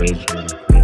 creation